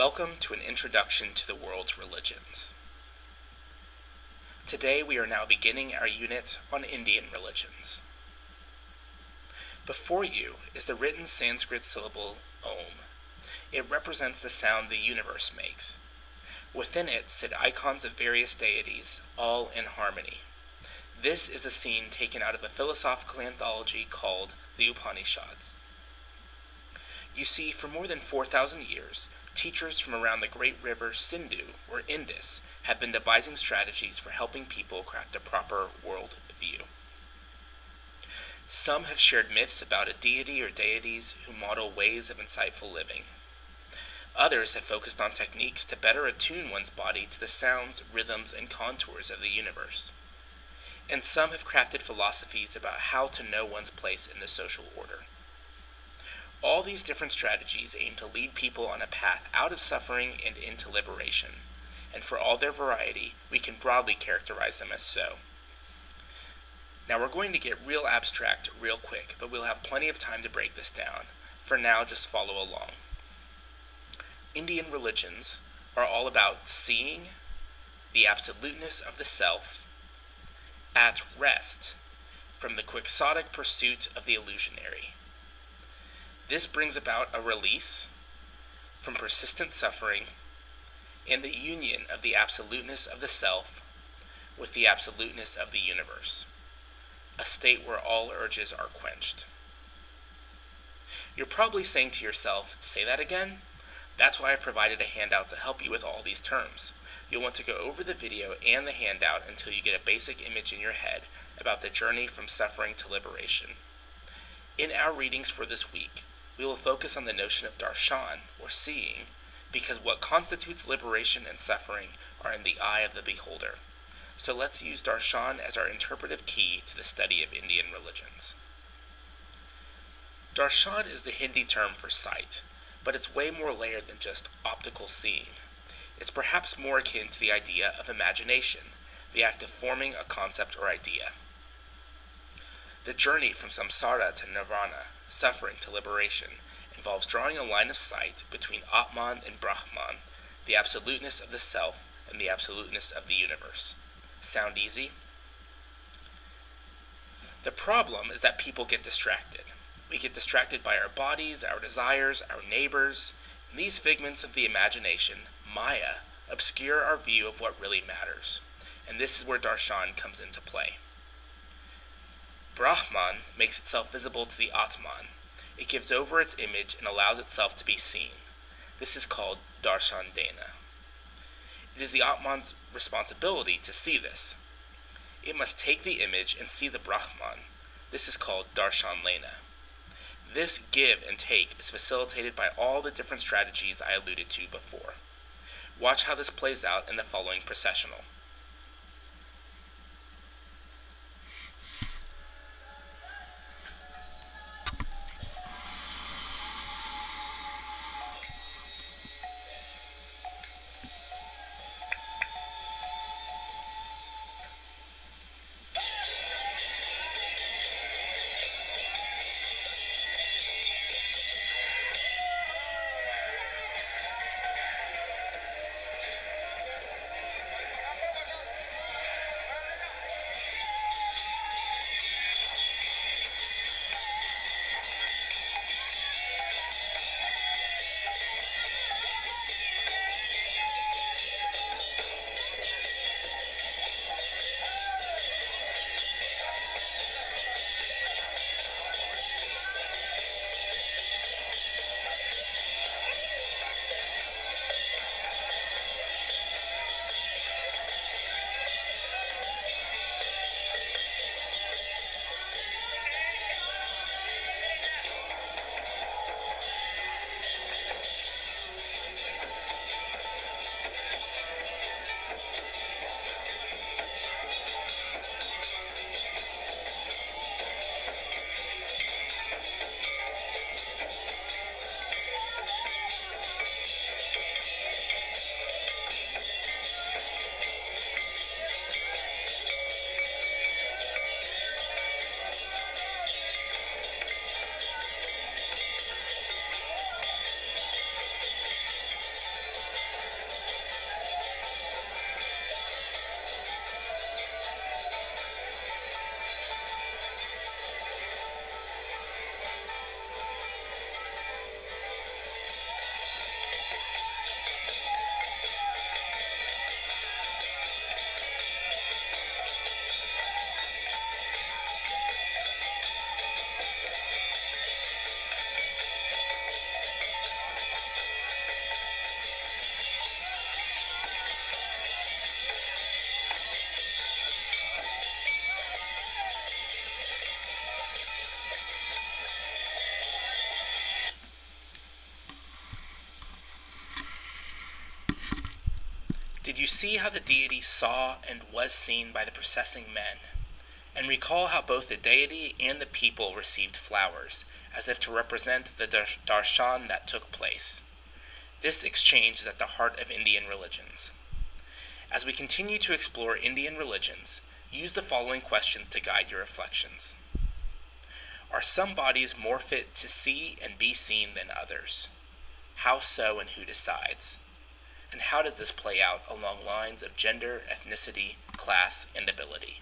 Welcome to an introduction to the world's religions. Today we are now beginning our unit on Indian religions. Before you is the written Sanskrit syllable Om. It represents the sound the universe makes. Within it sit icons of various deities, all in harmony. This is a scene taken out of a philosophical anthology called the Upanishads. You see, for more than 4,000 years, teachers from around the great river Sindhu, or Indus, have been devising strategies for helping people craft a proper world view. Some have shared myths about a deity or deities who model ways of insightful living. Others have focused on techniques to better attune one's body to the sounds, rhythms, and contours of the universe. And some have crafted philosophies about how to know one's place in the social order. All these different strategies aim to lead people on a path out of suffering and into liberation, and for all their variety, we can broadly characterize them as so. Now we're going to get real abstract real quick, but we'll have plenty of time to break this down. For now, just follow along. Indian religions are all about seeing the absoluteness of the self at rest from the quixotic pursuit of the illusionary this brings about a release from persistent suffering and the union of the absoluteness of the self with the absoluteness of the universe, a state where all urges are quenched. You're probably saying to yourself, say that again? That's why I've provided a handout to help you with all these terms. You'll want to go over the video and the handout until you get a basic image in your head about the journey from suffering to liberation. In our readings for this week, we will focus on the notion of darshan, or seeing, because what constitutes liberation and suffering are in the eye of the beholder. So let's use darshan as our interpretive key to the study of Indian religions. Darshan is the Hindi term for sight, but it's way more layered than just optical seeing. It's perhaps more akin to the idea of imagination, the act of forming a concept or idea. The journey from samsara to nirvana suffering to liberation involves drawing a line of sight between Atman and Brahman, the absoluteness of the self and the absoluteness of the universe. Sound easy? The problem is that people get distracted. We get distracted by our bodies, our desires, our neighbors. And these figments of the imagination, Maya, obscure our view of what really matters. And this is where darshan comes into play. Brahman makes itself visible to the Atman. It gives over its image and allows itself to be seen. This is called darshan dena. It is the Atman's responsibility to see this. It must take the image and see the Brahman. This is called darshan lena. This give and take is facilitated by all the different strategies I alluded to before. Watch how this plays out in the following processional. You see how the deity saw and was seen by the processing men? And recall how both the deity and the people received flowers, as if to represent the darshan that took place. This exchange is at the heart of Indian religions. As we continue to explore Indian religions, use the following questions to guide your reflections. Are some bodies more fit to see and be seen than others? How so and who decides? And how does this play out along lines of gender, ethnicity, class, and ability?